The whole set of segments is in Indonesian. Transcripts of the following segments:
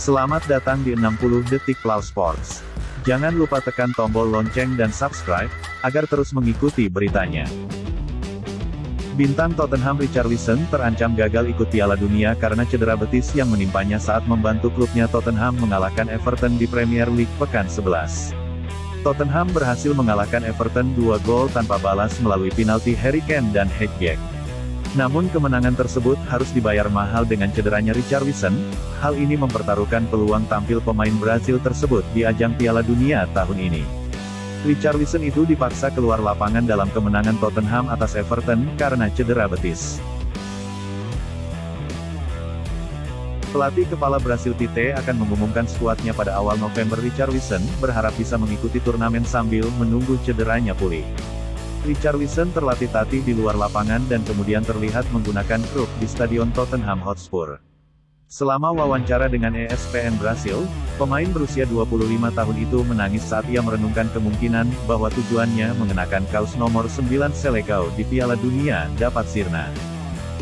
Selamat datang di 60 Detik Plow Sports. Jangan lupa tekan tombol lonceng dan subscribe, agar terus mengikuti beritanya. Bintang Tottenham Richarlison terancam gagal ikut Piala Dunia karena cedera betis yang menimpanya saat membantu klubnya Tottenham mengalahkan Everton di Premier League pekan 11. Tottenham berhasil mengalahkan Everton dua gol tanpa balas melalui penalti Harry Kane dan Hedgehog. Namun kemenangan tersebut harus dibayar mahal dengan cederanya Richarlison, hal ini mempertaruhkan peluang tampil pemain Brazil tersebut di ajang Piala Dunia tahun ini. Richarlison itu dipaksa keluar lapangan dalam kemenangan Tottenham atas Everton karena cedera betis. Pelatih kepala Brasil Tite akan mengumumkan skuadnya pada awal November Richarlison, berharap bisa mengikuti turnamen sambil menunggu cederanya pulih. Richarlison terlatih tatih di luar lapangan dan kemudian terlihat menggunakan kruk di Stadion Tottenham Hotspur. Selama wawancara dengan ESPN Brasil, pemain berusia 25 tahun itu menangis saat ia merenungkan kemungkinan bahwa tujuannya mengenakan kaos nomor 9 Selecao di Piala Dunia dapat sirna.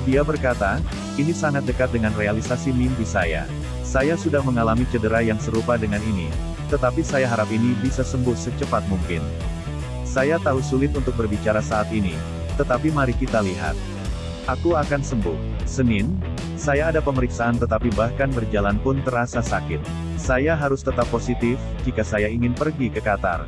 Dia berkata, ini sangat dekat dengan realisasi mimpi saya. Saya sudah mengalami cedera yang serupa dengan ini, tetapi saya harap ini bisa sembuh secepat mungkin. Saya tahu sulit untuk berbicara saat ini, tetapi mari kita lihat. Aku akan sembuh. Senin, saya ada pemeriksaan tetapi bahkan berjalan pun terasa sakit. Saya harus tetap positif, jika saya ingin pergi ke Qatar.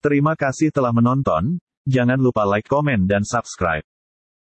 Terima kasih telah menonton, jangan lupa like komen dan subscribe.